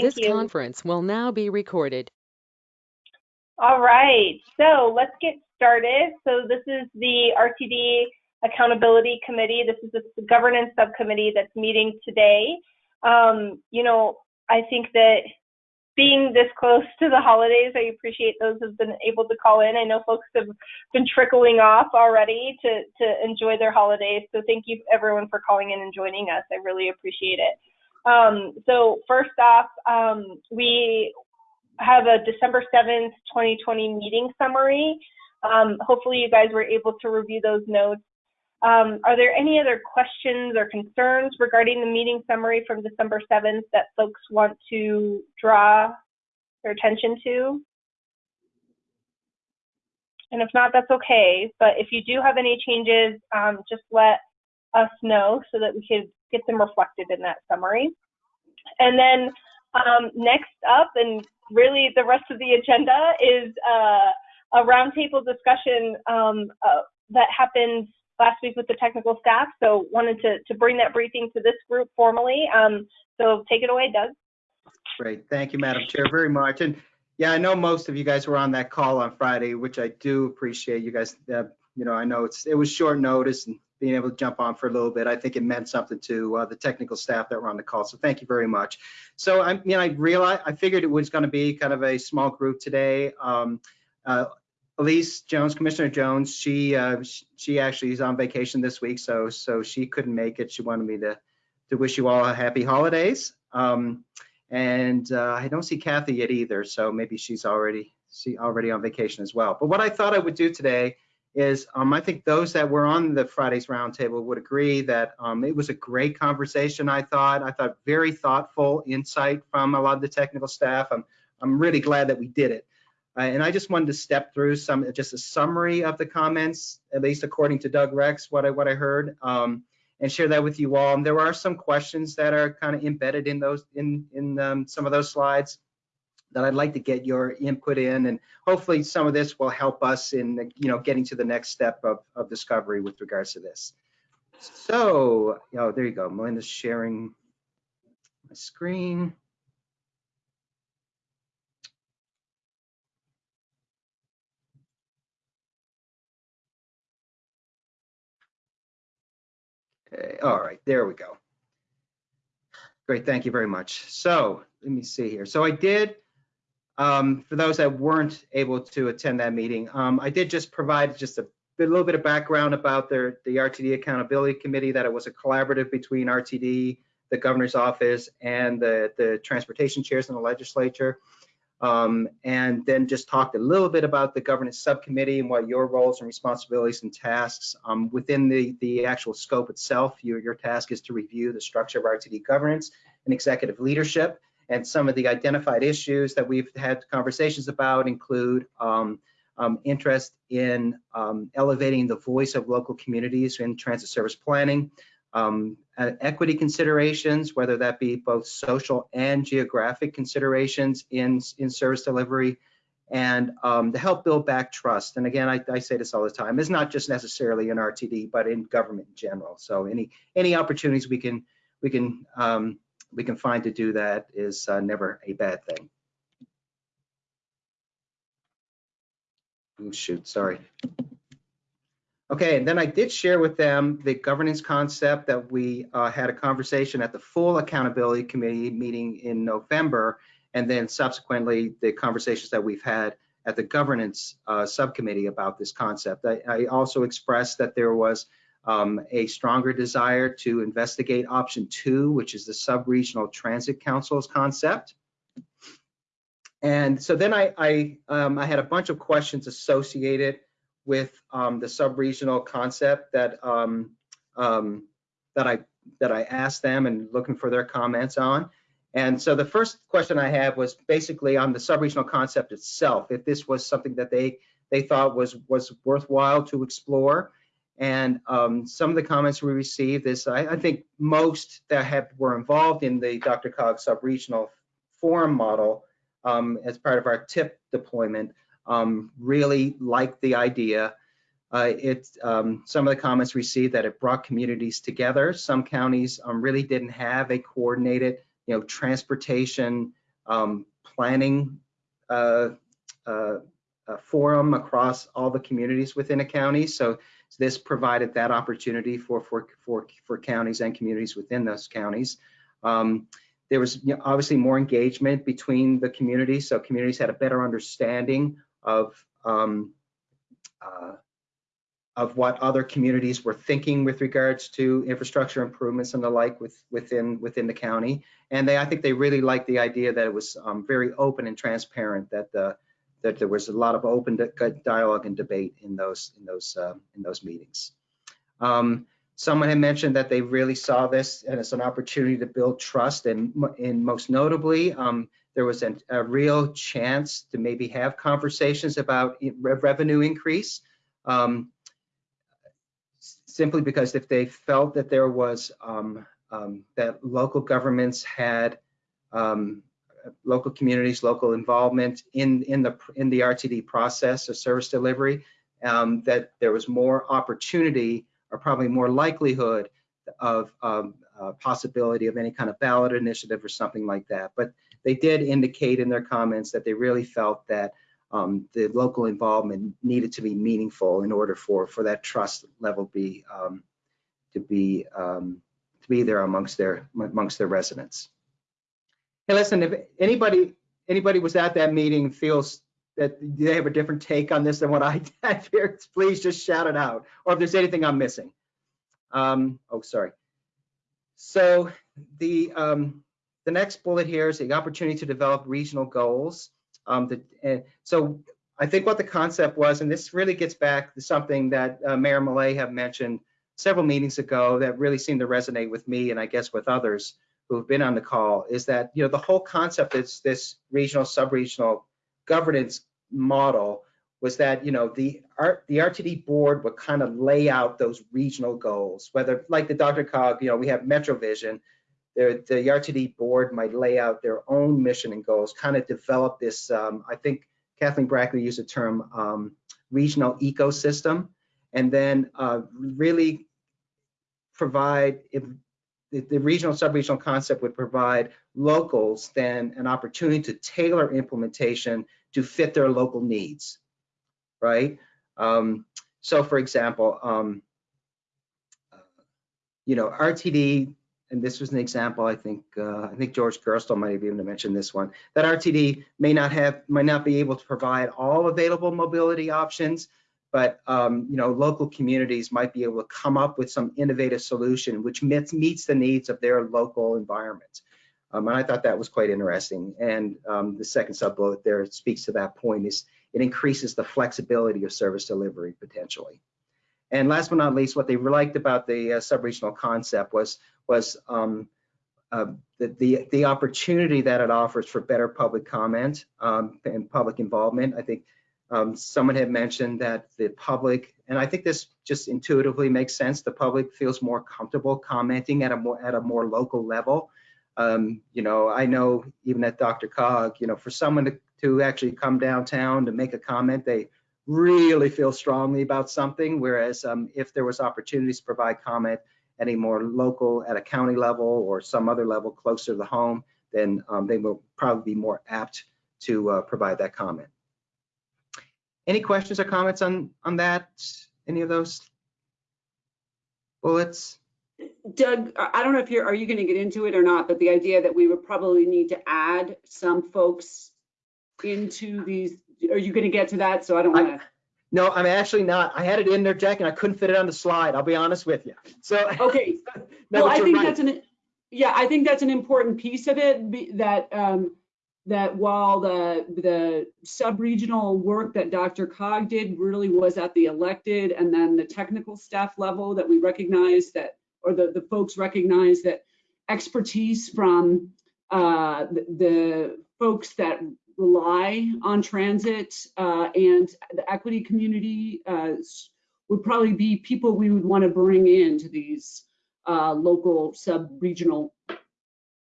Thank this you. conference will now be recorded. All right, so let's get started. So this is the RTD Accountability Committee. This is the governance subcommittee that's meeting today. Um, you know, I think that being this close to the holidays, I appreciate those who've been able to call in. I know folks have been trickling off already to, to enjoy their holidays. So thank you everyone for calling in and joining us. I really appreciate it. Um, so first off, um, we have a December 7th, 2020 meeting summary. Um, hopefully you guys were able to review those notes. Um, are there any other questions or concerns regarding the meeting summary from December 7th that folks want to draw their attention to? And if not, that's okay. But if you do have any changes, um, just let us know so that we could get them reflected in that summary. And then um, next up, and really the rest of the agenda is uh, a roundtable discussion um, uh, that happened last week with the technical staff. So wanted to, to bring that briefing to this group formally. Um, so take it away, Doug. Great. Thank you, Madam Chair, very much. And yeah, I know most of you guys were on that call on Friday, which I do appreciate. You guys, uh, you know, I know it's it was short notice and being able to jump on for a little bit. I think it meant something to uh, the technical staff that were on the call. So thank you very much. So I, mean, I realized I figured it was going to be kind of a small group today. Um, uh, Elise Jones, Commissioner Jones, she uh, she actually is on vacation this week, so so she couldn't make it. She wanted me to to wish you all a happy holidays. Um, and uh, I don't see Kathy yet either, so maybe she's already she already on vacation as well. But what I thought I would do today is um, I think those that were on the Fridays roundtable would agree that um, it was a great conversation. I thought I thought very thoughtful insight from a lot of the technical staff. I'm I'm really glad that we did it. Uh, and I just wanted to step through some, just a summary of the comments, at least according to Doug Rex, what I, what I heard, um, and share that with you all. And there are some questions that are kind of embedded in those, in, in um, some of those slides that I'd like to get your input in. And hopefully some of this will help us in, you know, getting to the next step of, of discovery with regards to this. So, oh, there you go. Melinda's sharing my screen. Okay, all right, there we go. Great, thank you very much. So let me see here. So I did, um, for those that weren't able to attend that meeting, um, I did just provide just a, a little bit of background about the, the RTD Accountability Committee, that it was a collaborative between RTD, the governor's office, and the, the transportation chairs in the legislature um, and then just talked a little bit about the governance subcommittee and what your roles and responsibilities and tasks um, within the, the actual scope itself. Your, your task is to review the structure of RTD governance and executive leadership. And some of the identified issues that we've had conversations about include um, um interest in um, elevating the voice of local communities in transit service planning, um, equity considerations, whether that be both social and geographic considerations in, in service delivery, and um, to help build back trust. And again, I, I, say this all the time, it's not just necessarily in RTD, but in government in general. So any any opportunities we can we can um, we can find to do that is uh, never a bad thing. Oh, shoot, sorry. Okay, and then I did share with them the governance concept that we uh, had a conversation at the full accountability committee meeting in November, and then subsequently the conversations that we've had at the governance uh, subcommittee about this concept. I, I also expressed that there was um, a stronger desire to investigate option two, which is the sub-regional transit councils concept. And so then I, I, um, I had a bunch of questions associated with um, the sub-regional concept that um, um, that I that I asked them and looking for their comments on. And so the first question I had was basically on the sub-regional concept itself, if this was something that they they thought was was worthwhile to explore. And um, some of the comments we received is I, I think most that have were involved in the DRCOG sub-regional forum model um, as part of our TIP deployment um, really liked the idea. Uh, it, um, some of the comments received that it brought communities together. Some counties um, really didn't have a coordinated, you know, transportation um, planning uh, uh, uh, forum across all the communities within a county. So this provided that opportunity for for for for counties and communities within those counties. Um, there was obviously more engagement between the communities, so communities had a better understanding of um, uh, of what other communities were thinking with regards to infrastructure improvements and the like with, within within the county. And they, I think they really liked the idea that it was um, very open and transparent, that the that there was a lot of open dialogue and debate in those in those uh, in those meetings. Um, someone had mentioned that they really saw this as an opportunity to build trust, and, and most notably, um, there was an, a real chance to maybe have conversations about revenue increase. Um, simply because if they felt that there was um, um, that local governments had um, local communities, local involvement in in the in the RTD process of service delivery, um, that there was more opportunity or probably more likelihood of um, possibility of any kind of ballot initiative or something like that. But they did indicate in their comments that they really felt that um, the local involvement needed to be meaningful in order for for that trust level be um, to be um, to be there amongst their amongst their residents. Hey, listen, if anybody anybody was at that meeting feels that they have a different take on this than what I had here, please just shout it out. Or if there's anything I'm missing. Um, oh, sorry. So the um, the next bullet here is the opportunity to develop regional goals. Um, the, uh, so I think what the concept was, and this really gets back to something that uh, Mayor Millet have mentioned several meetings ago that really seemed to resonate with me and I guess with others who have been on the call, is that you know the whole concept is this regional, sub-regional governance model was that you know the art the RTD board would kind of lay out those regional goals, whether like the DRCOG, you know, we have MetroVision, the, the RTD board might lay out their own mission and goals, kind of develop this, um, I think Kathleen Bracke used the term um, regional ecosystem, and then uh, really provide, the, the regional sub-regional concept would provide locals then an opportunity to tailor implementation to fit their local needs, right? Um, so for example, um, you know, RTD and this was an example, I think, uh, I think George Gerstle might have even mentioned this one, that RTD may not have, might not be able to provide all available mobility options, but um, you know, local communities might be able to come up with some innovative solution which meets, meets the needs of their local environment. Um, and I thought that was quite interesting. And um, the second sub bullet there speaks to that point is it increases the flexibility of service delivery potentially. And last but not least, what they liked about the uh, sub-regional concept was was um, uh, the, the, the opportunity that it offers for better public comment um, and public involvement. I think um, someone had mentioned that the public, and I think this just intuitively makes sense. The public feels more comfortable commenting at a more at a more local level. Um, you know, I know even at DRCOG, you know, for someone to, to actually come downtown to make a comment, they really feel strongly about something. Whereas um, if there was opportunities to provide comment at a more local, at a county level or some other level closer to the home, then um, they will probably be more apt to uh, provide that comment. Any questions or comments on, on that? Any of those bullets? Doug, I don't know if you're, are you going to get into it or not, but the idea that we would probably need to add some folks into these, are you going to get to that? So I don't want to. No, I'm actually not. I had it in there, Jack, and I couldn't fit it on the slide. I'll be honest with you. So okay. no, well, I think right. that's an yeah, I think that's an important piece of it. That um, that while the the sub-regional work that DRCOG did really was at the elected and then the technical staff level that we recognize that or the the folks recognize that expertise from uh, the, the folks that rely on transit uh, and the equity community uh, would probably be people we would want to bring into these uh, local sub-regional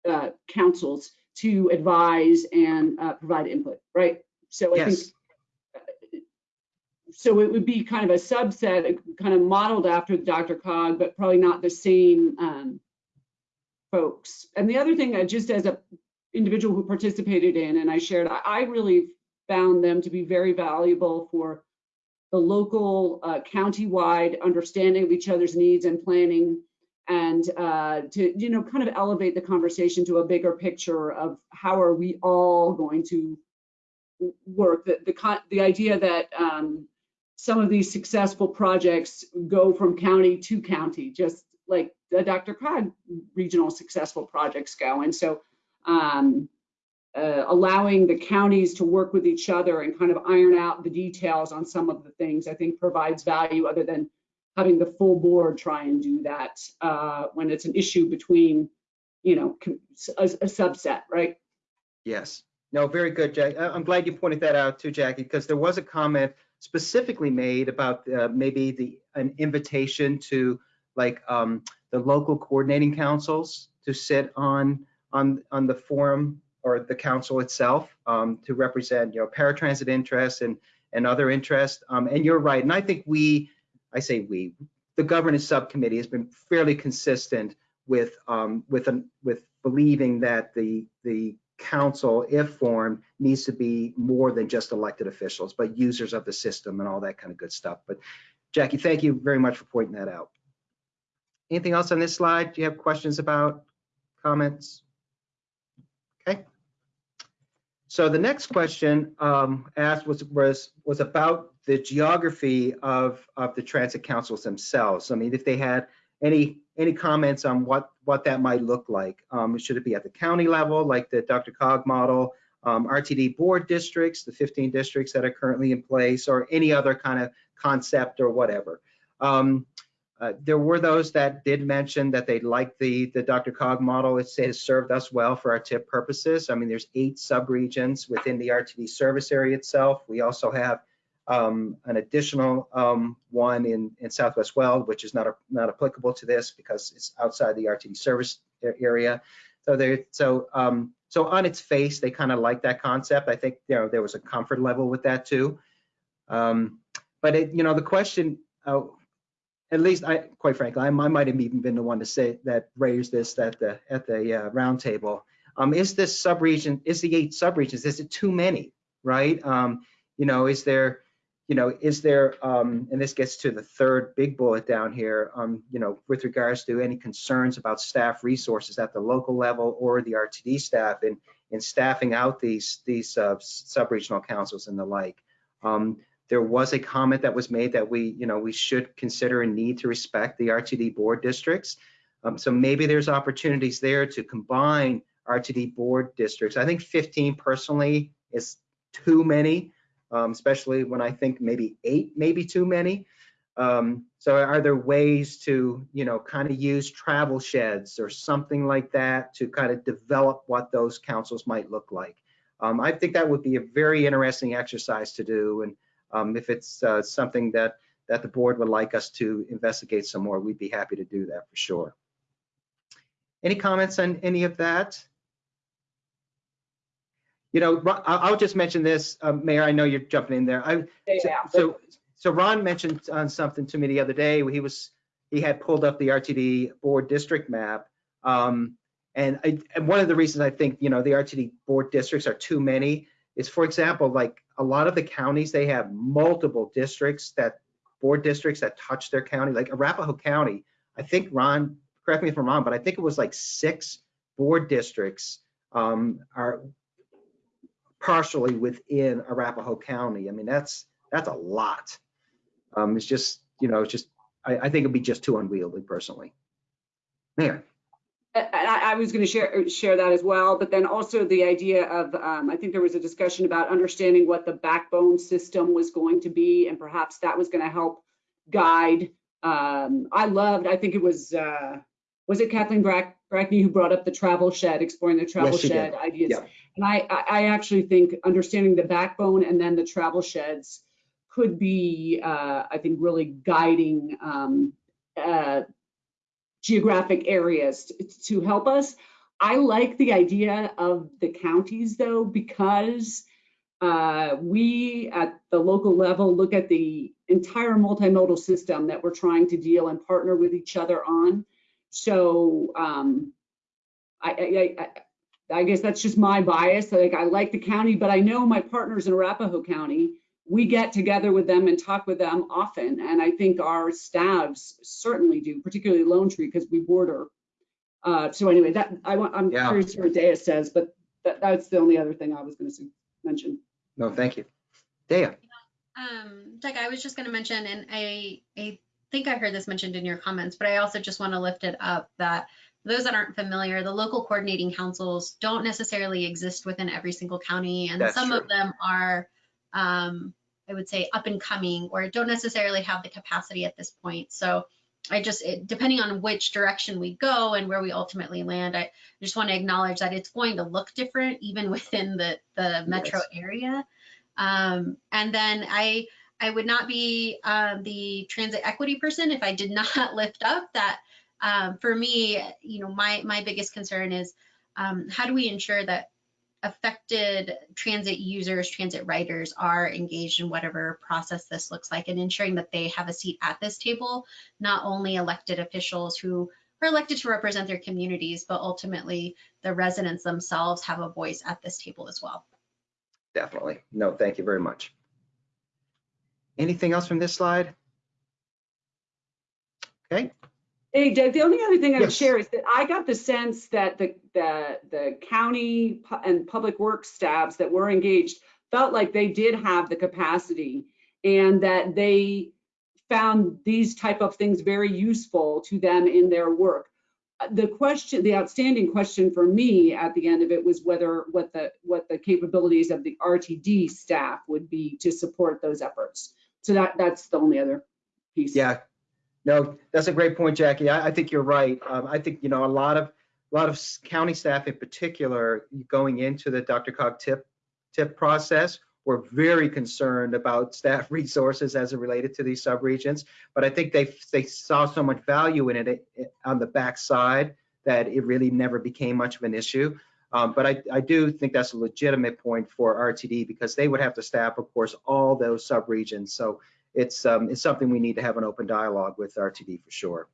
uh, councils to advise and uh, provide input, right? So I yes. think uh, so it would be kind of a subset, kind of modeled after DRCOG, but probably not the same um, folks. And the other thing, just as a individual who participated in and I shared, I, I really found them to be very valuable for the local, uh, county-wide understanding of each other's needs and planning and uh, to, you know, kind of elevate the conversation to a bigger picture of how are we all going to work, the, the, the idea that um, some of these successful projects go from county to county, just like the DRCOG regional successful projects go. And so um, uh, allowing the counties to work with each other and kind of iron out the details on some of the things, I think provides value other than having the full board try and do that uh, when it's an issue between, you know, a, a subset, right? Yes. No, very good, Jack. I'm glad you pointed that out too, Jackie, because there was a comment specifically made about uh, maybe the, an invitation to like um, the local coordinating councils to sit on, on, on the forum or the council itself um, to represent, you know, paratransit interests and, and other interests. Um, And you're right. And I think we, I say we, the governance subcommittee has been fairly consistent with, um, with, with believing that the, the council, if formed, needs to be more than just elected officials, but users of the system and all that kind of good stuff. But Jackie, thank you very much for pointing that out. Anything else on this slide? Do you have questions about, comments? Okay. So the next question um, asked was, was, was about the geography of, of the transit councils themselves. I mean, if they had any, any comments on what, what that might look like. Um, should it be at the county level, like the DRCOG model, um, RTD board districts, the 15 districts that are currently in place, or any other kind of concept or whatever. Um, there were those that did mention that they liked the, the DRCOG model. It has served us well for our TIP purposes. I mean, there's eight subregions within the RTD service area itself. We also have um, an additional um, one in, in Southwest Weld, which is not, a, not applicable to this because it's outside the RTD service area. So there, so um, so on its face, they kind of like that concept. I think you know there was a comfort level with that too. Um, but it, you know, the question, uh, at least I, quite frankly, I, I might have even been the one to say that raised this at the at the uh, roundtable. Um, is this subregion, is the eight subregions, is it too many, right? Um, you know, is there, you know, is there, um, and this gets to the third big bullet down here, um, you know, with regards to any concerns about staff resources at the local level or the RTD staff in, in staffing out these, these uh, sub-regional councils and the like. Um, there was a comment that was made that we, you know, we should consider a need to respect the RTD board districts. Um, so maybe there's opportunities there to combine RTD board districts. I think 15 personally is too many um, especially when I think maybe eight, maybe too many. Um, so are there ways to, you know, kind of use travel sheds or something like that to kind of develop what those councils might look like? Um, I think that would be a very interesting exercise to do. And um, if it's uh, something that that the board would like us to investigate some more, we'd be happy to do that for sure. Any comments on any of that? You know, I'll just mention this, uh, Mayor, I know you're jumping in there. I, so- Yeah. so, so Ron mentioned on something to me the other day, he was, he had pulled up the RTD board district map. Um, and I, and one of the reasons I think, you know, the RTD board districts are too many is, for example, like a lot of the counties, they have multiple districts that, board districts that touch their county, like Arapahoe County. I think Ron, correct me if I'm wrong, but I think it was like six board districts um, are partially within Arapahoe County. I mean, that's, that's a lot. Um, it's just, you know, it's just, I, I think it'd be just too unwieldy personally. Mayor, I, I was going to share, share that as well, but then also the idea of, um, I think there was a discussion about understanding what the backbone system was going to be, and perhaps that was going to help guide. Um, I loved, I think it was, uh, was it Kathleen Brack, Bracke who brought up the travel shed, exploring the travel Yes, shed ideas? Yeah. And I, I I actually think understanding the backbone and then the travel sheds could be, uh, I think, really guiding um, uh, geographic areas to, help us. I like the idea of the counties though, because uh, we at the local level look at the entire multimodal system that we're trying to deal and partner with each other on. So um, I, I, I, I guess that's just my bias. Like I like the county, but I know my partners in Arapahoe County. We get together with them and talk with them often, and I think our staffs certainly do, particularly Lone Tree because we border. Uh, so anyway, that I want. I'm Yeah. curious what Dea says, but that, that's the only other thing I was going to mention. No, thank you. Dea? Um, Doug, I was just going to mention, and I, I think I heard this mentioned in your comments, but I also just want to lift it up that those that aren't familiar, the local coordinating councils don't necessarily exist within every single county, and That's some true. of them are, um, I would say, up and coming, or don't necessarily have the capacity at this point. So I just, it, depending on which direction we go and where we ultimately land, I just want to acknowledge that it's going to look different even within the the metro Yes. area. Um, and then I I would not be um, the transit equity person if I did not lift up that. Um, for me, you know, my my biggest concern is um, how do we ensure that affected transit users, transit riders are engaged in whatever process this looks like, and ensuring that they have a seat at this table, not only elected officials who are elected to represent their communities, but ultimately the residents themselves have a voice at this table as well. Definitely. No, thank you very much. Anything else from this slide? Okay, Hey, Doug, the only other thing I would Yes. share is that I got the sense that the, the, the county pu- and public works staffs that were engaged felt like they did have the capacity and that they found these type of things very useful to them in their work. Uh, The question, the outstanding question for me at the end of it was whether, what the, what the capabilities of the RTD staff would be to support those efforts. So that, that's the only other piece. yeah. No, that's a great point, Jackie. I, I think you're right. Um, I think, you know, a lot of, a lot of county staff in particular, going into the Dr. Cog TIP, TIP process, were very concerned about staff resources as it related to these subregions. But I think they, they saw so much value in it eh, on the backside that it really never became much of an issue. Um, but I, I do think that's a legitimate point for RTD because they would have to staff, of course, all those subregions. So it's, um, it's something we need to have an open dialogue with RTD for sure.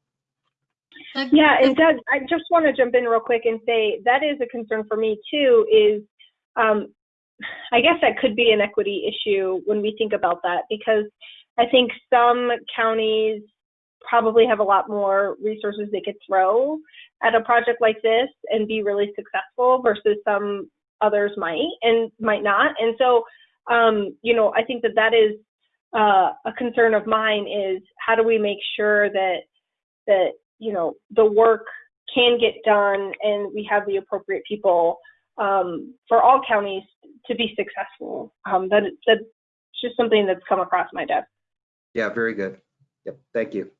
Yeah, and Doug, I just want to jump in real quick and say that is a concern for me too. Is um, I guess that could be an equity issue when we think about that because I think some counties probably have a lot more resources they could throw at a project like this and be really successful versus some others might and might not. And so, um, you know, I think that that is uh, a concern of mine is how do we make sure that that you know the work can get done and we have the appropriate people um, for all counties to be successful. Um, that that's just something that's come across my desk. Yeah, very good. Yep, thank you.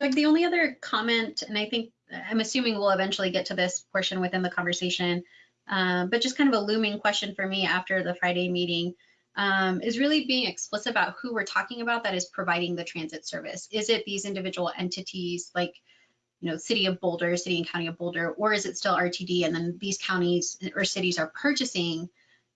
Like the only other comment, and I think I'm assuming we'll eventually get to this portion within the conversation, um, but just kind of a looming question for me after the Friday meeting um, is really being explicit about who we're talking about that is providing the transit service. Is it these individual entities like, you know, City of Boulder, City and County of Boulder, or is it still RTD? And then these counties or cities are purchasing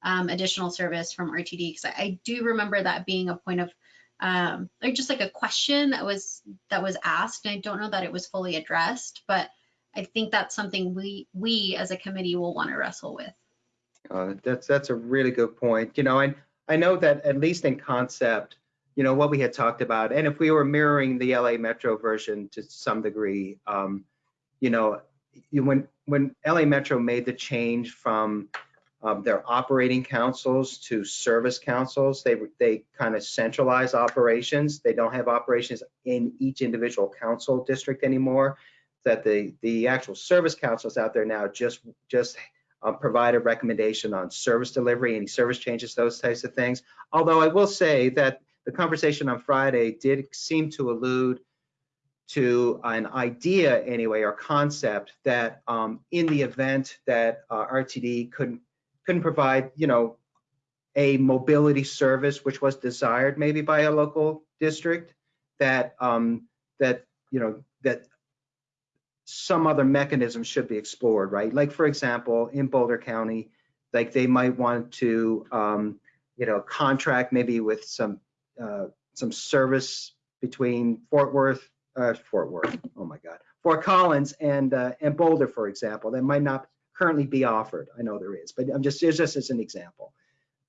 um, additional service from RTD? Because I, I do remember that being a point of um, just like a question that was that was asked. And I don't know that it was fully addressed, but I think that's something we we as a committee will want to wrestle with. Uh, That's, that's a really good point. You know, and I know that at least in concept, you know, what we had talked about, and if we were mirroring the LA Metro version to some degree, um, you know, when, when LA Metro made the change from um, their operating councils to service councils, they, they kind of centralize operations. They don't have operations in each individual council district anymore. That the, the actual service councils out there now just, just uh, provide a recommendation on service delivery, any service changes, those types of things. Although I will say that the conversation on Friday did seem to allude to an idea anyway, or concept that um, in the event that uh, RTD couldn't, couldn't provide, you know, a mobility service which was desired maybe by a local district, that, um, that, you know, that some other mechanism should be explored, right? Like, for example, in Boulder County, like they might want to, um, you know, contract maybe with some, uh, some service between Fort Worth, uh, Fort Worth, oh my God, Fort Collins and, uh, and Boulder, for example, that might not currently be offered. I know there is, but I'm just, just as an example.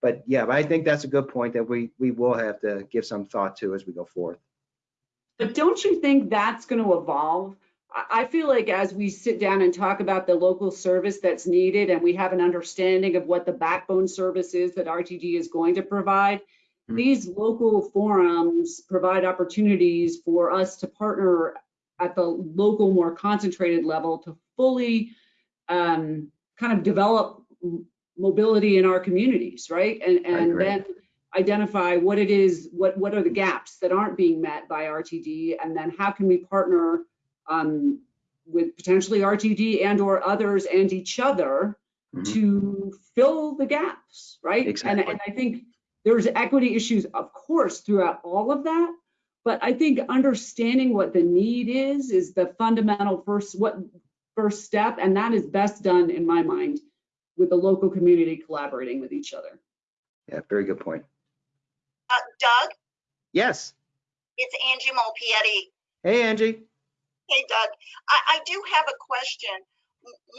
But yeah, but I think that's a good point that we, we will have to give some thought to as we go forth. But don't you think that's going to evolve? I, I feel like as we sit down and talk about the local service that's needed and we have an understanding of what the backbone service is that RTD is going to provide, Mhm. these local forums provide opportunities for us to partner at the local, more concentrated level to fully um, kind of develop mobility in our communities, right? And, and then identify what it is, what, what are the gaps that aren't being met by RTD? And then how can we partner um, with potentially RTD and or others and each other Mhm. to fill the gaps, right? And, Exactly. and I think there's equity issues, of course, throughout all of that. But I think understanding what the need is, is the fundamental first, what, first step. And that is best done, in my mind, with the local community collaborating with each other. Yeah, very good point. Uh, Doug, Yes. it's Angie Malpiede. Hey, Angie. Hey, Doug, I, I do have a question.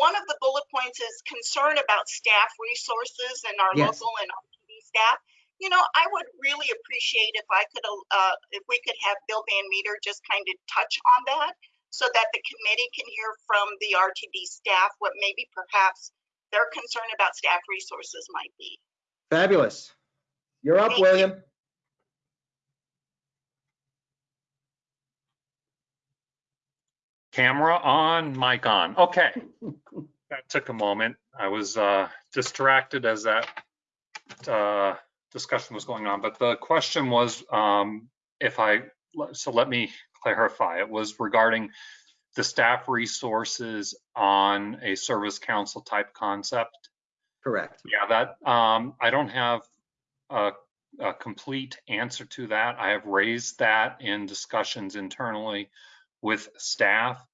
One of the bullet points is concern about staff resources and our Yes. local and RTD staff. You know, I would really appreciate if I could, uh, if we could have Bill Van Meter just kind of touch on that so that the committee can hear from the RTD staff what maybe perhaps their concern about staff resources might be. Fabulous. You're up, Thank you. Camera on, mic on. Okay. That took a moment. I was uh, distracted as that uh, discussion was going on. But the question was, um, if I, so let me clarify. It was regarding the staff resources on a service council type concept. Correct. Yeah, that, um, I don't have a, a complete answer to that. I have raised that in discussions internally with staff.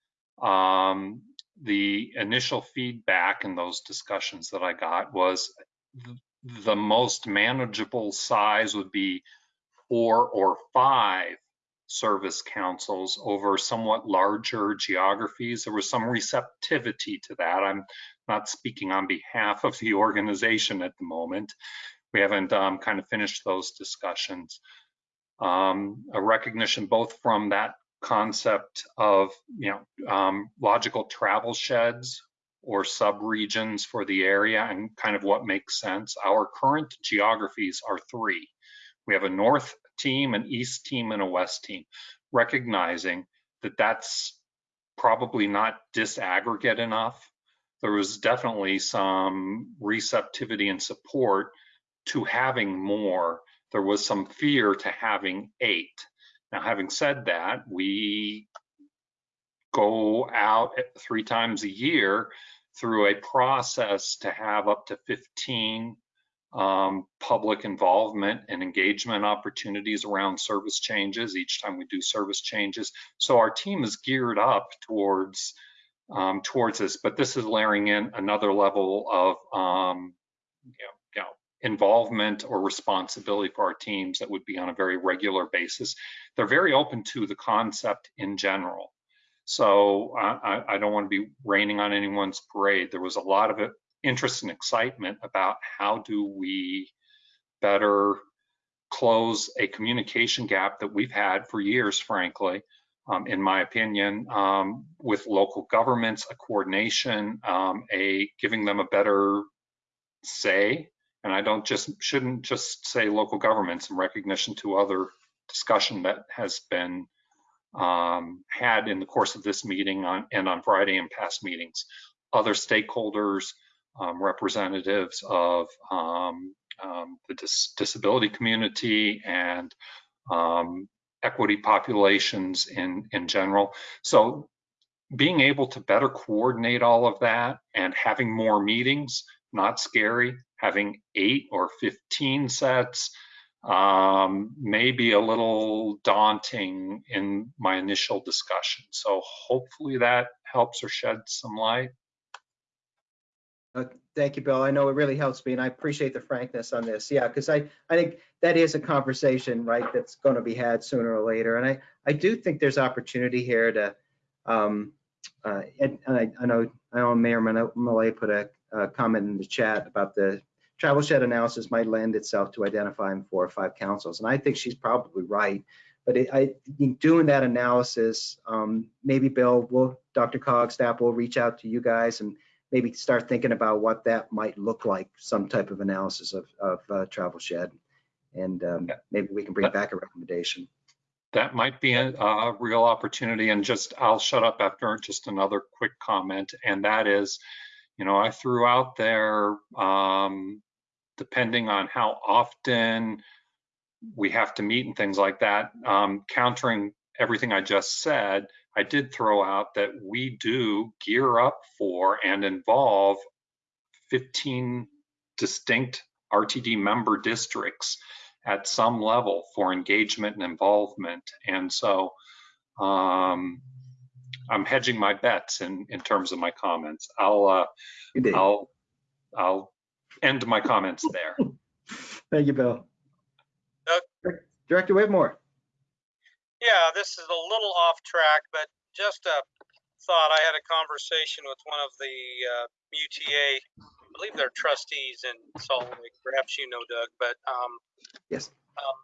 Um, the initial feedback in those discussions that I got was th- the most manageable size would be four or five service councils over somewhat larger geographies. There was some receptivity to that. I'm not speaking on behalf of the organization at the moment. We haven't um, kind of finished those discussions. Um, a recognition both from that concept of, you know, um, logical travel sheds or sub-regions for the area and kind of what makes sense. Our current geographies are three. We have a north team, an east team, and a west team, recognizing that that's probably not disaggregate enough. There was definitely some receptivity and support to having more. There was some fear to having eight. Now, having said that, we go out three times a year through a process to have up to 15 um, public involvement and engagement opportunities around service changes each time we do service changes. So our team is geared up towards um, towards this, but this is layering in another level of um, you know, involvement or responsibility for our teams that would be on a very regular basis. They're very open to the concept in general. So I, I- don't want to be raining on anyone's parade. There was a lot of interest and excitement about how do we better close a communication gap that we've had for years, frankly, um, in my opinion, um, with local governments, a coordination, um, a giving them a better say. And I don't just shouldn't just say local governments in recognition to other discussion that has been um, had in the course of this meeting on, and on Friday and past meetings. Other stakeholders, um, representatives of um, um, the dis disability community and um, equity populations in, in general. So being able to better coordinate all of that and having more meetings, not scary, having eight or 15 sets, um, may be a little daunting in my initial discussion. So hopefully that helps or sheds some light. Uh, Thank you, Bill. I know it really helps me and I appreciate the frankness on this. Yeah, because I, I think that is a conversation, right, that's going to be had sooner or later. And I, I do think there's opportunity here to, um, uh, and and I, I know, I know Mayor Malay put a, a comment in the chat about the travel shed analysis might lend itself to identifying four or five councils. And I think she's probably right. But it, I, in doing that analysis, um, maybe Bill will, DRCOG staff will reach out to you guys and maybe start thinking about what that might look like, some type of analysis of, of uh, travel shed. And um, Yeah. maybe we can bring back a recommendation. That might be a, a real opportunity and just, I'll shut up after just another quick comment. And that is, you know, I threw out there, um, depending on how often we have to meet and things like that, um, countering everything I just said, I did throw out that we do gear up for and involve 15 distinct RTD member districts at some level for engagement and involvement. And so um, I'm hedging my bets in, in terms of my comments. I'll, uh, I'll, I'll end my comments there. Thank you, Bill. Doug? Director Whitmore. Yeah, this is a little off track, but just a thought. I had a conversation with one of the uh, UTA, I believe they're trustees in Salt Lake. Perhaps you know Doug, but um, Yes. um,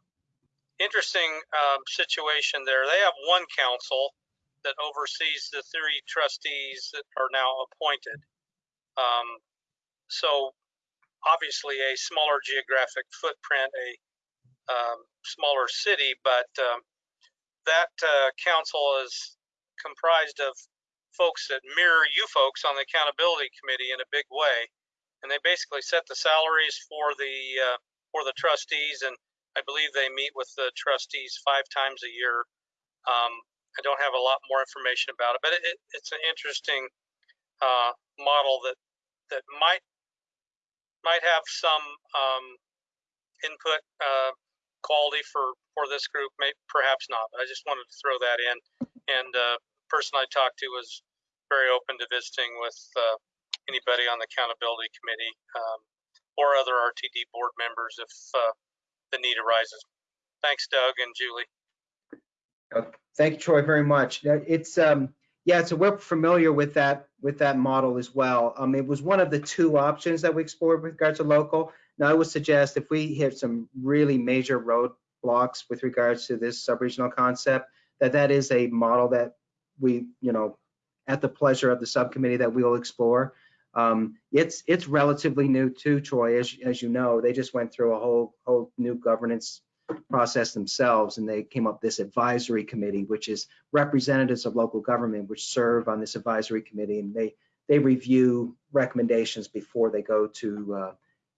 interesting um, situation there. They have one council that oversees the three trustees that are now appointed. Um, so obviously a smaller geographic footprint, a um, smaller city, but um, that uh, council is comprised of folks that mirror you folks on the accountability committee in a big way, and they basically set the salaries for the uh, for the trustees, and I believe they meet with the trustees five times a year. Um, I don't have a lot more information about it, but it, it's an interesting uh, model that that might might have some um, input uh, quality for for this group, perhaps not. I just wanted to throw that in. And uh, person I talked to was very open to visiting with uh, anybody on the accountability committee um, or other RTD board members if uh, the need arises. Thanks, Doug and Julie. Thank you, Troy, very much. It's, um, yeah, so we're familiar with that, with that model as well. Um, it was one of the two options that we explored with regards to local. Now, I would suggest if we hit some really major roadblocks with regards to this sub-regional concept, that that is a model that we, you know, at the pleasure of the subcommittee that we will explore. Um, it's, it's relatively new too, Troy, as, as you know, they just went through a whole, whole new governance process themselves and they came up this advisory committee which is representatives of local government which serve on this advisory committee and they they review recommendations before they go to uh,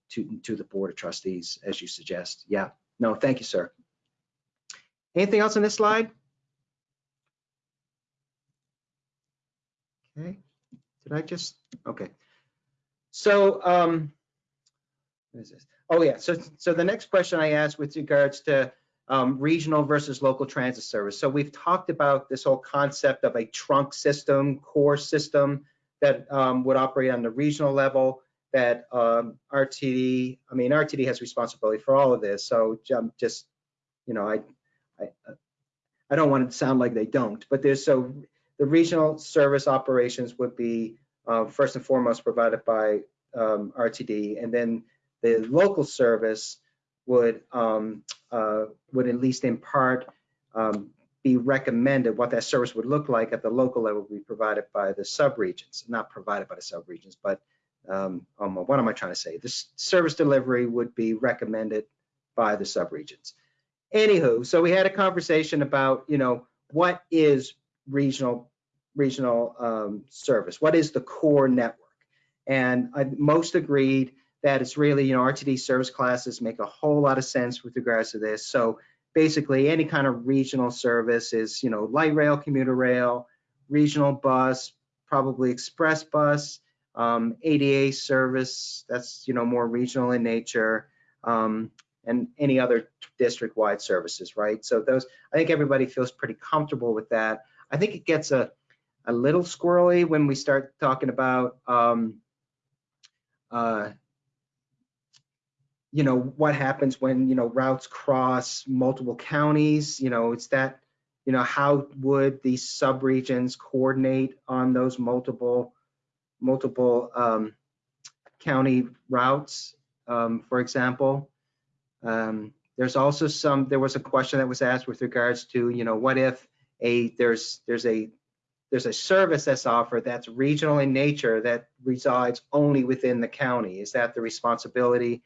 to to the board of trustees as you suggest. Yeah. No thank you sir. Anything else on this slide? Okay. Did i just okay. So um what is this Oh, yeah. So, so the next question I asked with regards to um, regional versus local transit service. So we've talked about this whole concept of a trunk system, core system that um, would operate on the regional level that um, RTD, I mean, RTD has responsibility for all of this. So um, just, you know, I, I, I don't want to sound like they don't, but there's so the regional service operations would be uh, first and foremost provided by um, RTD, and then the local service would um, uh, would at least in part um, be recommended what that service would look like at the local level would be provided by the subregions, not provided by the subregions, but um, um, what am I trying to say? This service delivery would be recommended by the subregions. Anywho, so we had a conversation about, you know, what is regional regional um, service? What is the core network? And I, most agreed that it's really, you know, RTD service classes make a whole lot of sense with regards to this. So basically any kind of regional service is, you know, light rail, commuter rail, regional bus, probably express bus, um, ADA service, that's, you know, more regional in nature, um, and any other district-wide services, right? So those, I think everybody feels pretty comfortable with that. I think it gets a, a little squirrely when we start talking about, um, uh, you know, what happens when, you know, routes cross multiple counties, you know, it's that, you know, how would these subregions coordinate on those multiple, multiple um, county routes, um, for example? Um, there's also some, there was a question that was asked with regards to, you know, what if a, there's, there's a, there's a service that's offered that's regional in nature that resides only within the county? Is that the responsibility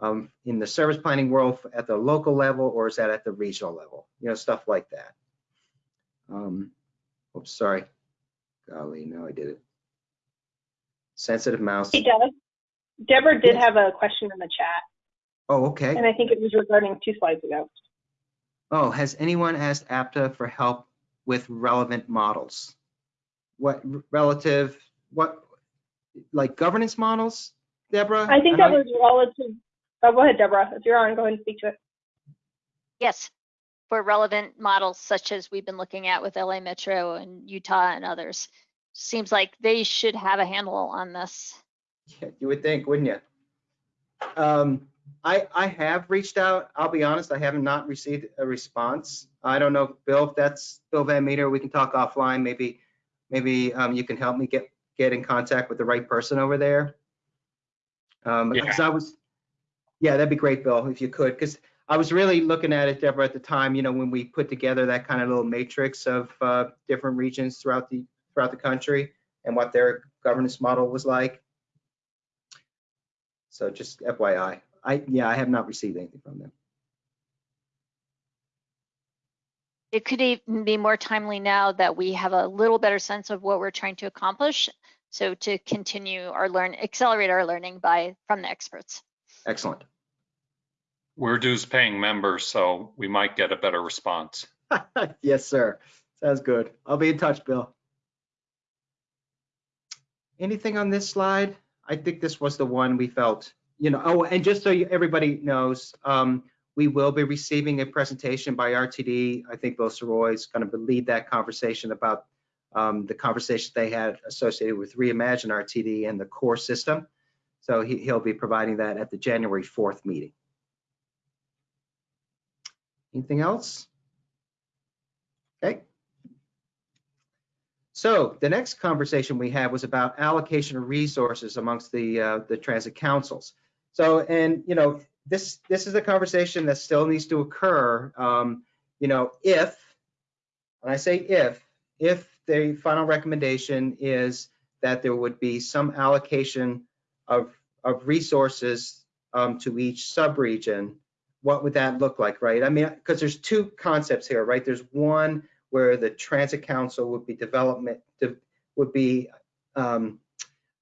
um, in the service planning world at the local level, or is that at the regional level? You know, stuff like that. Um, oops, sorry. Golly, no, I did it. Sensitive mouse. Hey, Doug. Deborah did Yes. have a question in the chat, Oh, okay. and I think it was regarding two slides ago. Oh, has anyone asked APTA for help with relevant models? What relative, what, like governance models, Deborah? I think that was relative. Oh, go ahead, Deborah. If you're on, go ahead and speak to it. Yes, for relevant models such as we've been looking at with LA Metro and Utah and others. Seems like they should have a handle on this. Yeah, You would think, wouldn't you? Um, I, I have reached out. I'll be honest, I have not received a response. I don't know, Bill, if that's Bill Van Meter, we can talk offline. Maybe, maybe um, you can help me get, get in contact with the right person over there. Um, Yeah. because I was, yeah, that'd be great, Bill, if you could, because I was really looking at it, Deborah, at the time, you know, when we put together that kind of little matrix of uh, different regions throughout the, throughout the country and what their governance model was like. So just FYI, I, yeah, I have not received anything from them. It could even be more timely now that we have a little better sense of what we're trying to accomplish. So to continue our learn, accelerate our learning by, from the experts. Excellent. We're dues paying members, so we might get a better response. Yes, sir. Sounds good. I'll be in touch, Bill. Anything on this slide? I think this was the one we felt, you know, oh, and just so you- everybody knows, um, we will be receiving a presentation by RTD. I think Bill Soroy is going to lead that conversation about um, the conversation they had associated with Reimagine RTD and the core system. So he, he'll be providing that at the January 4th meeting. Anything else? Okay. So the next conversation we had was about allocation of resources amongst the uh, the transit councils. So and you know this this is a conversation that still needs to occur. Um, you know if and I say if if the final recommendation is that there would be some allocation of of resources um, to each subregion, what would that look like, right? I mean, because there's two concepts here, right? There's one where the transit council would be development, de- would be, um,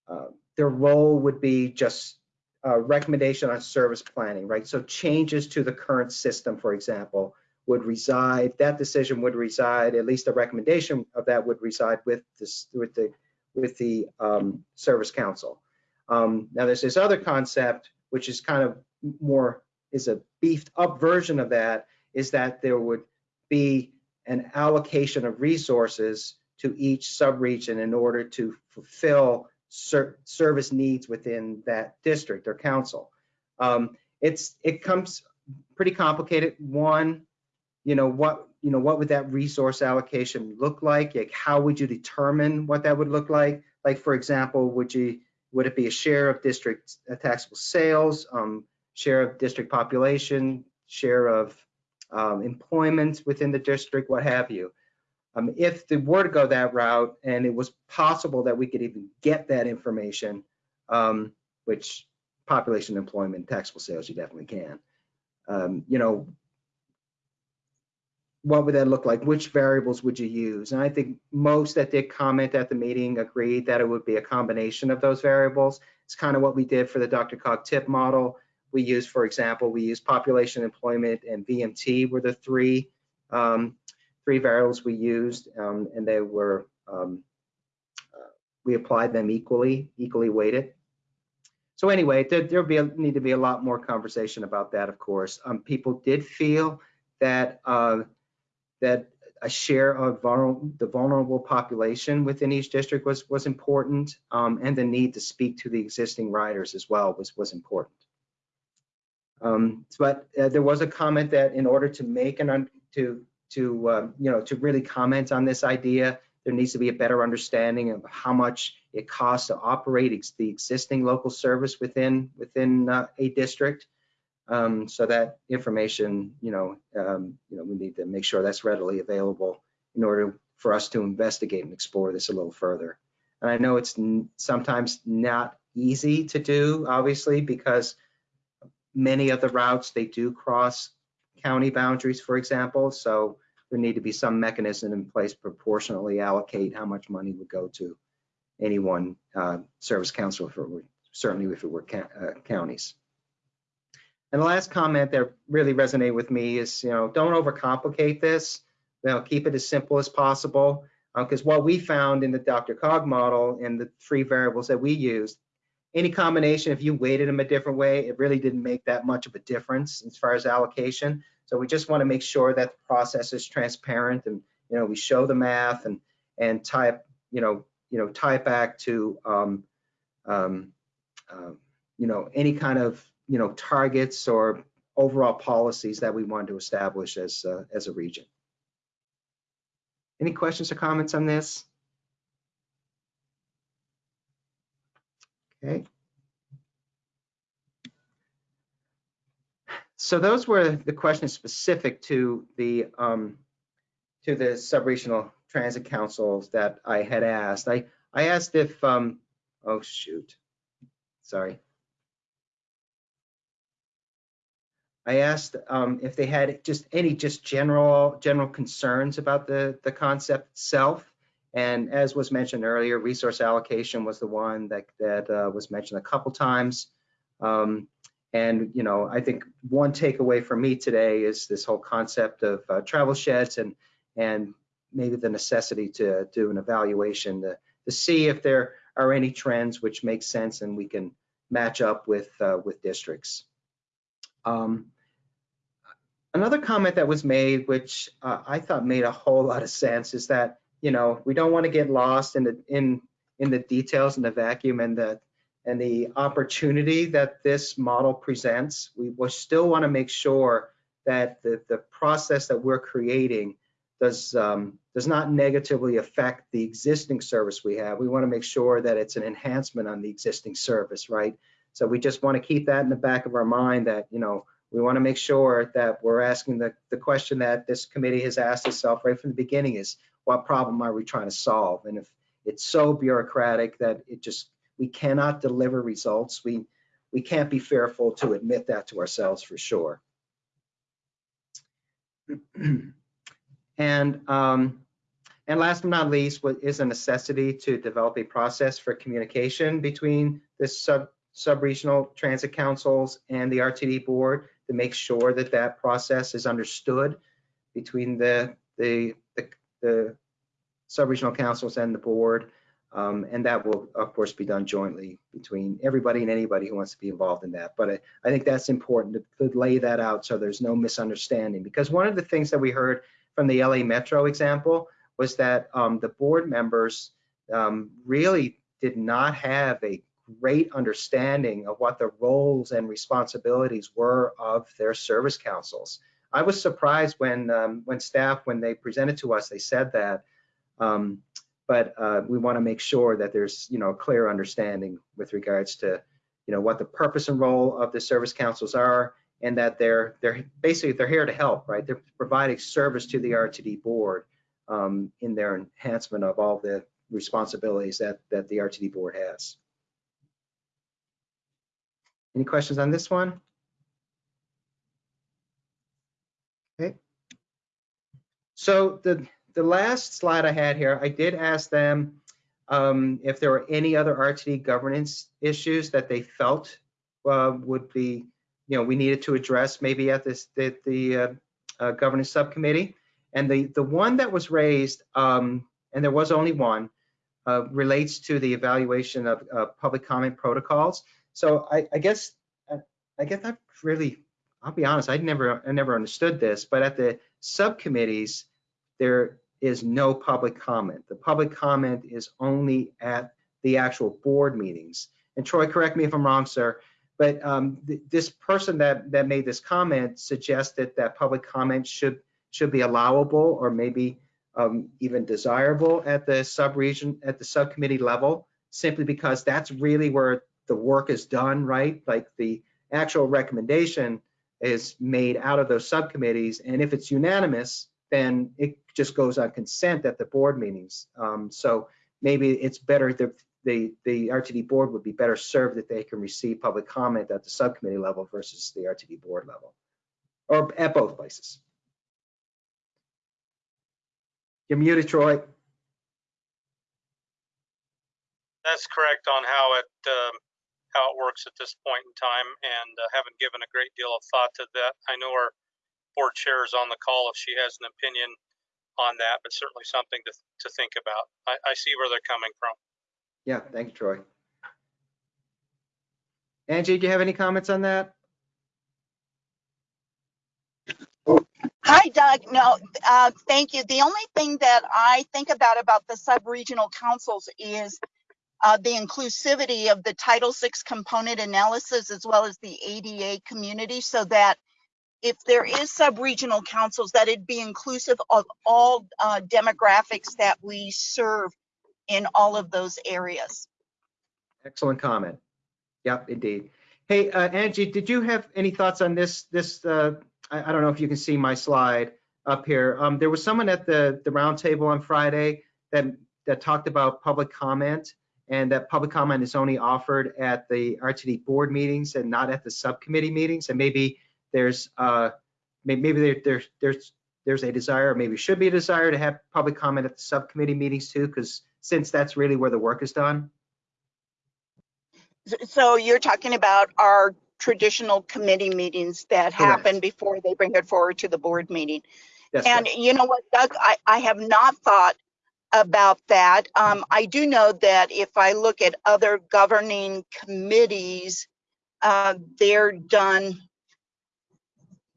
uh, their role would be just a recommendation on service planning, right? So changes to the current system, for example, would reside, that decision would reside, at least a recommendation of that would reside with this, with the, with the um, service council. Um, now there's this other concept, which is kind of more, is a beefed up version of that, is that there would be an allocation of resources to each subregion in order to fulfill ser- service needs within that district or council. Um, it's it comes pretty complicated. One, you know what you know what would that resource allocation look like? Like how would you determine what that would look like? Like for example, would you would it be a share of district uh, taxable sales, um, share of district population, share of um, employment within the district, what have you. Um, if they were to go that route and it was possible that we could even get that information, um, which population, employment, taxable sales, you definitely can. Um, you know, what would that look like? Which variables would you use? And I think most that did comment at the meeting agreed that it would be a combination of those variables. It's kind of what we did for the DRCOG TIP model. We used, for example, we used population, employment, and VMT were the three um, three variables we used, um, and they were um, uh, we applied them equally, equally weighted. So anyway, there there'll be a, need to be a lot more conversation about that, of course. Um, people did feel that uh, that a share of vulnerable, the vulnerable population within each district was was important, um, and the need to speak to the existing riders as well was was important. Um, but uh, there was a comment that in order to make an to to um, you know to really comment on this idea. There needs to be a better understanding of how much it costs to operate ex the existing local service within within uh, a district. Um, so that information, you know, um, you know, we need to make sure that's readily available in order for us to investigate and explore this a little further. And I know it's sometimes not easy to do, obviously, because many of the routes they do cross county boundaries, for example. So there need to be some mechanism in place proportionally allocate how much money would go to any one uh, service council, certainly if it were uh, counties. And the last comment that really resonated with me is, you know, don't overcomplicate this. You know, keep it as simple as possible. Because uh, what we found in the DRCOG model and the three variables that we used, any combination, if you weighted them a different way, it really didn't make that much of a difference as far as allocation. So we just want to make sure that the process is transparent and you know we show the math and and tie you know you know tie back to um, um, uh, you know any kind of you know targets or overall policies that we want to establish as uh, as a region. Any questions or comments on this? Okay. So those were the questions specific to the um, to the subregional transit councils that I had asked. I I asked if um, oh shoot, sorry. I asked um, if they had just any just general general concerns about the the concept itself. And as was mentioned earlier, resource allocation was the one that that uh, was mentioned a couple times. Um, and you know, I think one takeaway for me today is this whole concept of uh, travel sheds and and maybe the necessity to do an evaluation to, to see if there are any trends which make sense and we can match up with uh, with districts. Um, another comment that was made, which uh, I thought made a whole lot of sense, is that you know we don't want to get lost in the in in the details and the vacuum and the and the opportunity that this model presents, we will still want to make sure that the, the process that we're creating does um, does not negatively affect the existing service we have. We want to make sure that it's an enhancement on the existing service, right? So we just want to keep that in the back of our mind that, you know, we want to make sure that we're asking the, the question that this committee has asked itself right from the beginning is what problem are we trying to solve? And if it's so bureaucratic that it just we cannot deliver results. We, we can't be fearful to admit that to ourselves for sure. and, um, and last but not least, what is a necessity to develop a process for communication between the sub, sub-regional transit councils and the RTD board to make sure that that process is understood between the, the, the, the sub-regional councils and the board. Um, and that will, of course, be done jointly between everybody and anybody who wants to be involved in that. But I, I think that's important to, to, lay that out so there's no misunderstanding. Because one of the things that we heard from the LA Metro example was that um, the board members um, really did not have a great understanding of what the roles and responsibilities were of their service councils. I was surprised when um, when staff, when they presented to us, they said that um, but uh, we want to make sure that there's you know a clear understanding with regards to you know what the purpose and role of the service councils are and that they're they're basically they're here to help right they're providing service to the RTD board um, in their enhancement of all the responsibilities that that the RTD board has. Any questions on this one? Okay. So the the last slide I had here, I did ask them um, if there were any other RTD governance issues that they felt uh, would be, you know, we needed to address maybe at this the, the uh, uh, governance subcommittee. And the the one that was raised, um, and there was only one, uh, relates to the evaluation of public comment protocols. So I, I guess I guess I really, I'll be honest, I never I never understood this, but at the subcommittees, there is no public comment. The public comment is only at the actual board meetings. And Troy, correct me if I'm wrong, sir, but um, th this person that, that made this comment suggested that public comment should should be allowable or maybe um, even desirable at the sub-region, at the subcommittee level, simply because that's really where the work is done, right? Like the actual recommendation is made out of those subcommittees, and if it's unanimous, then it just goes on consent at the board meetings. Um, so maybe it's better the, the the RTD board would be better served that they can receive public comment at the subcommittee level versus the RTD board level, or at both places. You're muted, Troy. That's correct on how it, um, how it works at this point in time and uh, haven't given a great deal of thought to that. I know our board chair is on the call if she has an opinion on that, but certainly something to, to think about. I, I see where they're coming from. Yeah, thank you, Troy. Angie, do you have any comments on that? Hi, Doug. No, uh, thank you. The only thing that I think about about the sub-regional councils is uh, the inclusivity of the Title VI component analysis as well as the ADA community so that if there is sub-regional councils, that it'd be inclusive of all uh, demographics that we serve in all of those areas. Excellent comment. Yep, indeed. Hey, uh, Angie, did you have any thoughts on this? This uh, I, I don't know if you can see my slide up here. Um, there was someone at the the roundtable on Friday that that talked about public comment and that public comment is only offered at the RTD board meetings and not at the subcommittee meetings. And maybe there's uh, maybe, there, there, there's there's a desire, or maybe should be a desire to have public comment at the subcommittee meetings too, because since that's really where the work is done. So you're talking about our traditional committee meetings that Correct. happen before they bring it forward to the board meeting. That's And right. you know what, Doug, I, I have not thought about that. Um, I do know that if I look at other governing committees, uh, they're done,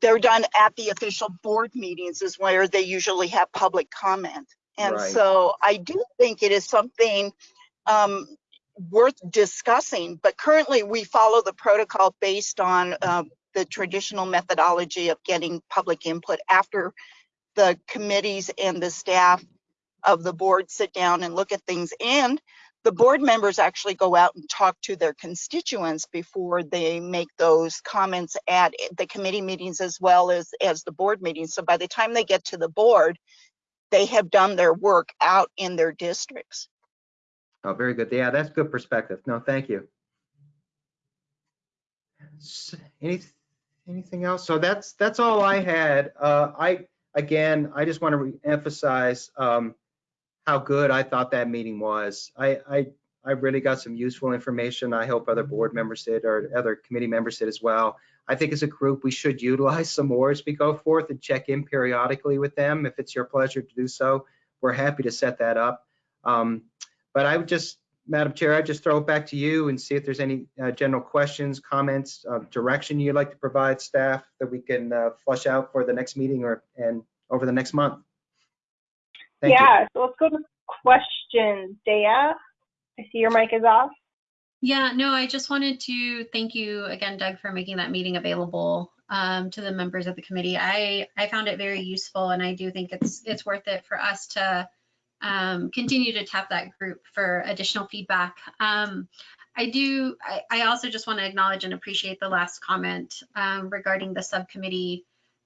they're done at the official board meetings is where they usually have public comment. And Right. so I do think it is something, um, worth discussing, but currently we follow the protocol based on, uh, the traditional methodology of getting public input after the committees and the staff of the board sit down and look at things. And the board members actually go out and talk to their constituents before they make those comments at the committee meetings as well as, as the board meetings. So by the time they get to the board, they have done their work out in their districts. Oh, very good. Yeah, that's good perspective. No, thank you. Any, anything else? So that's, that's all I had. Uh, I, again, I just want to emphasize, um, how good I thought that meeting was. I, I, I really got some useful information. I hope other board members did or other committee members did as well. I think as a group, we should utilize some more as we go forth and check in periodically with them. If it's your pleasure to do so, we're happy to set that up. Um, but I would just, Madam Chair, I'd just throw it back to you and see if there's any uh, general questions, comments, uh, direction you'd like to provide staff that we can uh, flush out for the next meeting or, and over the next month. Thank you. yeah, so let's go to questions. Dea, I see your mic is off. Yeah, no, I just wanted to thank you again, Doug, for making that meeting available um, to the members of the committee. I, I found it very useful and I do think it's, it's worth it for us to um, continue to tap that group for additional feedback. Um, I do, I, I also just want to acknowledge and appreciate the last comment um, regarding the subcommittee,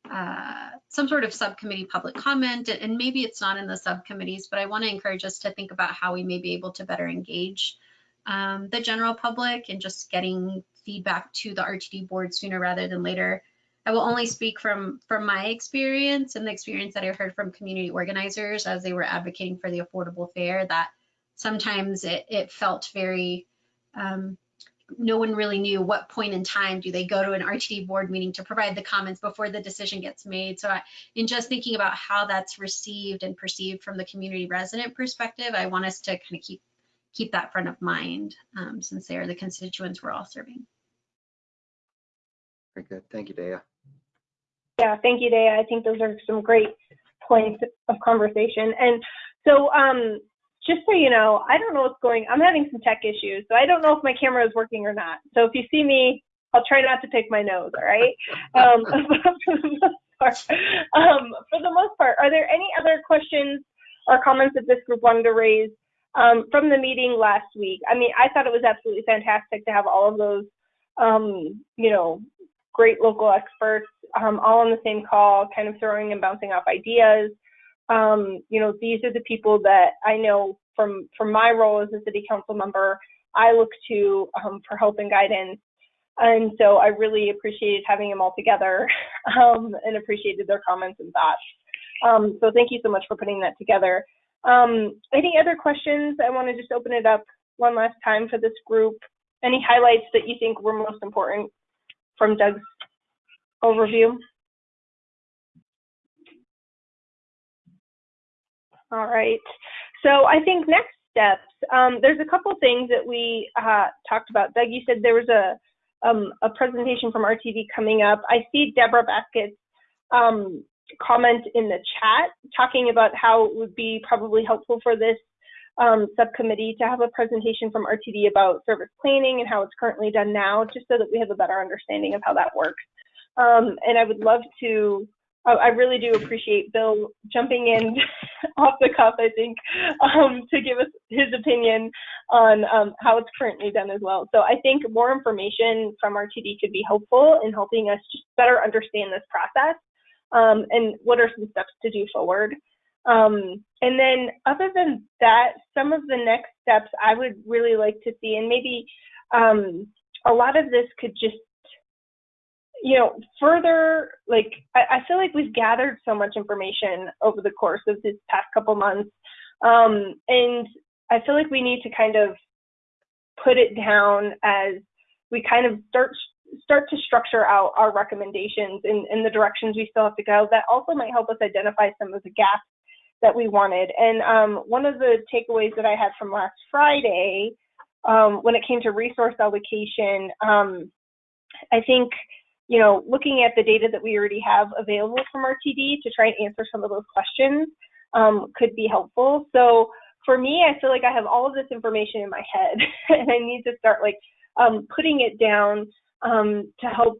uh, some sort of subcommittee public comment, and maybe it's not in the subcommittees, but I want to encourage us to think about how we may be able to better engage um, the general public and just getting feedback to the RTD board sooner rather than later. I will only speak from from my experience and the experience that I heard from community organizers as they were advocating for the affordable fare that sometimes it, it felt very um, no one really knew what point in time do they go to an RTD board meeting to provide the comments before the decision gets made. So I, in just thinking about how that's received and perceived from the community resident perspective, I want us to kind of keep keep that front of mind um, since they are the constituents we're all serving. Very good. Thank you, Daya. Yeah, thank you, Daya. I think those are some great points of conversation. And so, um, just so you know, I don't know what's going. I'm having some tech issues, so I don't know if my camera is working or not. So if you see me, I'll try not to pick my nose. All right. Um, part. Um, for the most part, are there any other questions or comments that this group wanted to raise um, from the meeting last week? I mean, I thought it was absolutely fantastic to have all of those, um, you know, great local experts um, all on the same call, kind of throwing and bouncing off ideas. Um, you know, these are the people that I know from from my role as a city council member, I look to um, for help and guidance. And so I really appreciated having them all together um, and appreciated their comments and thoughts. Um, so thank you so much for putting that together. Um, any other questions? I want to just open it up one last time for this group. Any highlights that you think were most important from Doug's overview? All right. So I think next steps, um, there's a couple things that we uh, talked about. Doug, you said there was a um, a presentation from RTD coming up. I see Deborah Baskett's um, comment in the chat talking about how it would be probably helpful for this um, subcommittee to have a presentation from RTD about service planning and how it's currently done now, just so that we have a better understanding of how that works. Um, and I would love to I really do appreciate Bill jumping in off the cuff, I think, um, to give us his opinion on um, how it's currently done as well. So I think more information from RTD could be helpful in helping us just better understand this process um, and what are some steps to do forward. Um, and then other than that, some of the next steps I would really like to see, and maybe um, a lot of this could just you know, further, like, I, I, feel like we've gathered so much information over the course of this past couple months. Um, and I feel like we need to kind of put it down as we kind of start start to structure out our recommendations in, in the directions we still have to go. That also might help us identify some of the gaps that we wanted. And um, one of the takeaways that I had from last Friday, um, when it came to resource allocation, um, I think you know, looking at the data that we already have available from RTD to try and answer some of those questions um, could be helpful. So for me, I feel like I have all of this information in my head and I need to start like um, putting it down um, to help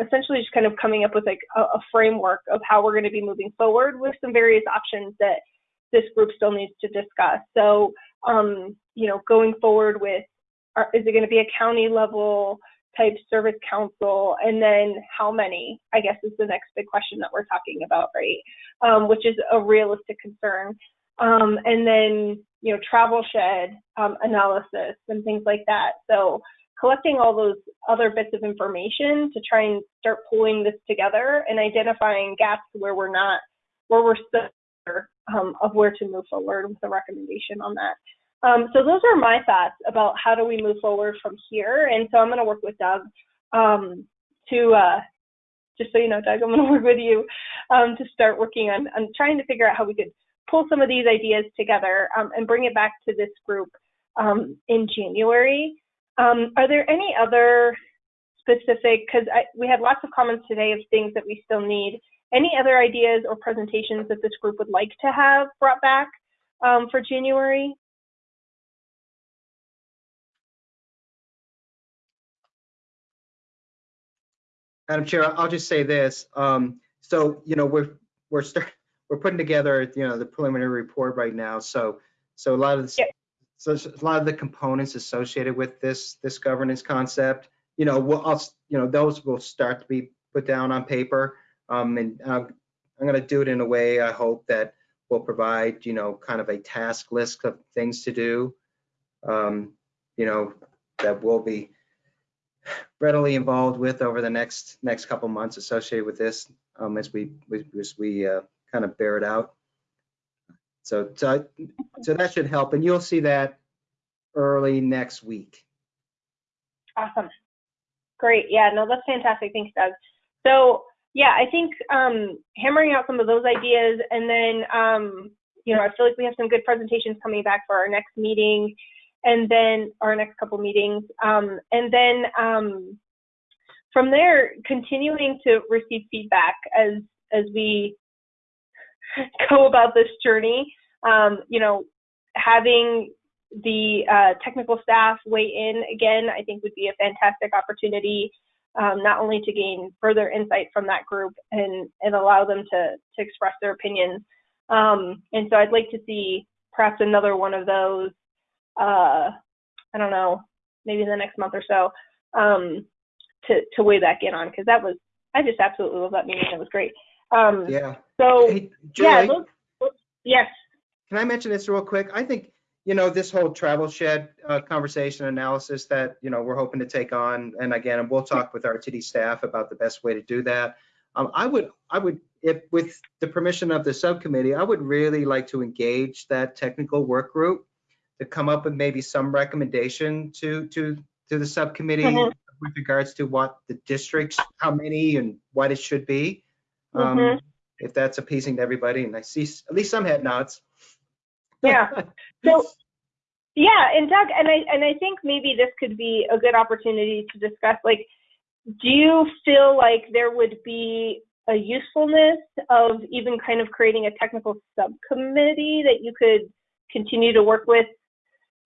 essentially just kind of coming up with like a, a framework of how we're going to be moving forward with some various options that this group still needs to discuss. So, um, you know, going forward with, are, is it going to be a county level type service council, and then how many, I guess is the next big question that we're talking about, right? Um, which is a realistic concern. Um, and then, you know, travel shed um, analysis and things like that. So collecting all those other bits of information to try and start pulling this together and identifying gaps where we're not, where we're still um, of where to move forward with a recommendation on that. Um, so those are my thoughts about how do we move forward from here. And so I'm going to work with Doug um, to, uh, just so you know, Doug, I'm going to work with you um, to start working on, on trying to figure out how we could pull some of these ideas together um, and bring it back to this group um, in January. Um, are there any other specific, because we had lots of comments today of things that we still need. Any other ideas or presentations that this group would like to have brought back for January? Madam Chair, I'll just say this. Um, so, you know, we're we're start, we're putting together, you know, the preliminary report right now. So, so a lot of yeah. so a lot of the components associated with this this governance concept, you know, we'll, I'll, you know, those will start to be put down on paper. Um, and I'm, I'm going to do it in a way I hope that will provide, you know, kind of a task list of things to do. Um, you know, that will be readily involved with over the next next couple months associated with this um, as we as we uh, kind of bear it out. So, so so that should help, and you'll see that early next week. Awesome, great. Yeah, no, that's fantastic. Thanks, Doug. So yeah, I think um, hammering out some of those ideas, and then um, you know, I feel like we have some good presentations coming back for our next meeting and then our next couple meetings, um, and then um, from there, continuing to receive feedback as as we go about this journey. Um, you know, having the uh, technical staff weigh in again, I think would be a fantastic opportunity um, not only to gain further insight from that group and, and allow them to, to express their opinions. Um, and so I'd like to see perhaps another one of those, uh, I don't know, maybe in the next month or so, um, to, to weigh back in on, because that was, I just absolutely love that meeting. It was great. Um, Yeah. so, Hey, yeah, Julie, those, those- yes, can I mention this real quick? I think, you know, this whole travel shed uh, conversation analysis that, you know, we're hoping to take on, and again, we'll talk with RTD staff about the best way to do that. Um, I would, I would, if, with the permission of the subcommittee, I would really like to engage that technical work group to come up with maybe some recommendation to, to, to the subcommittee Mhm. with regards to what the districts, how many and what it should be. Um, Mhm. If that's appeasing to everybody, and I see at least some head nods. Yeah. So, yeah, and Doug, and I and I think maybe this could be a good opportunity to discuss. Like, do you feel like there would be a usefulness of even kind of creating a technical subcommittee that you could continue to work with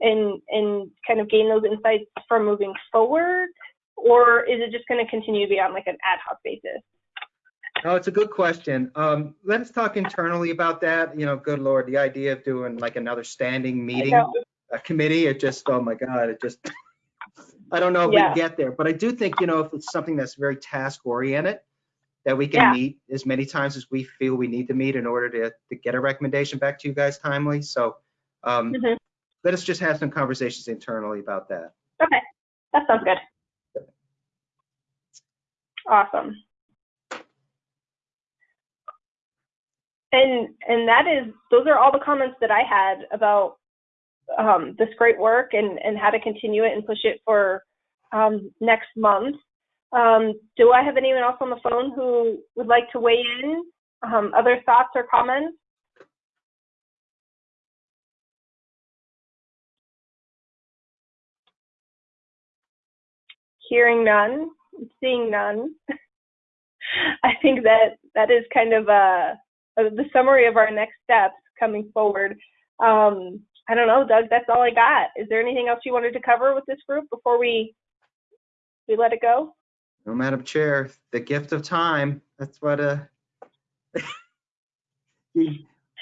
and and kind of gain those insights from moving forward, or is it just going to continue to be on like an ad hoc basis? No, it's a good question. Um, let's talk internally about that. You know, good Lord, the idea of doing like another standing meeting, a committee, it just, oh my God, it just, I don't know if Yeah. we get there, but I do think, you know, if it's something that's very task oriented, that we Yeah. can meet as many times as we feel we need to meet in order to, to get a recommendation back to you guys timely. So, um, Mhm. Let us just have some conversations internally about that. Okay, that sounds good. Awesome. And and that is those are all the comments that I had about um, this great work and and how to continue it and push it for um, next month. Um, do I have anyone else on the phone who would like to weigh in? Um, other thoughts or comments? Hearing none, seeing none. I think that that is kind of uh, uh, the summary of our next steps coming forward. Um, I don't know, Doug. That's all I got. Is there anything else you wanted to cover with this group before we we let it go? No, Madam Chair, the gift of time, that's what, uh, you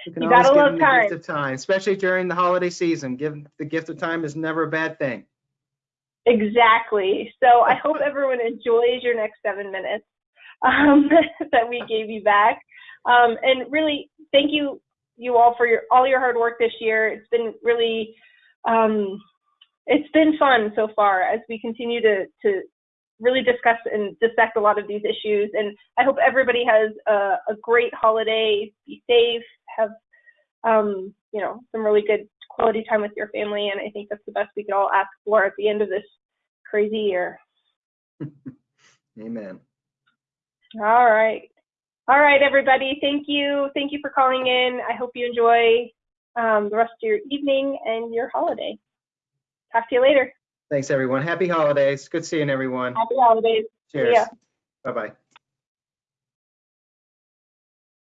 you can You always give them the gift of time, especially during the holiday season. Give, the gift of time is never a bad thing. Exactly. So I hope everyone enjoys your next seven minutes um, that we gave you back. Um, and really, thank you, you all for your all your hard work this year. It's been really, um, it's been fun so far as we continue to to really discuss and dissect a lot of these issues. And I hope everybody has a, a great holiday. Be safe. Have um, you know some really good quality time with your family. And I think that's the best we could all ask for at the end of this crazy year. Amen. All right. All right, everybody. Thank you. Thank you for calling in. I hope you enjoy um, the rest of your evening and your holiday. Talk to you later. Thanks, everyone. Happy holidays. Good seeing everyone. Happy holidays. Cheers. Bye-bye.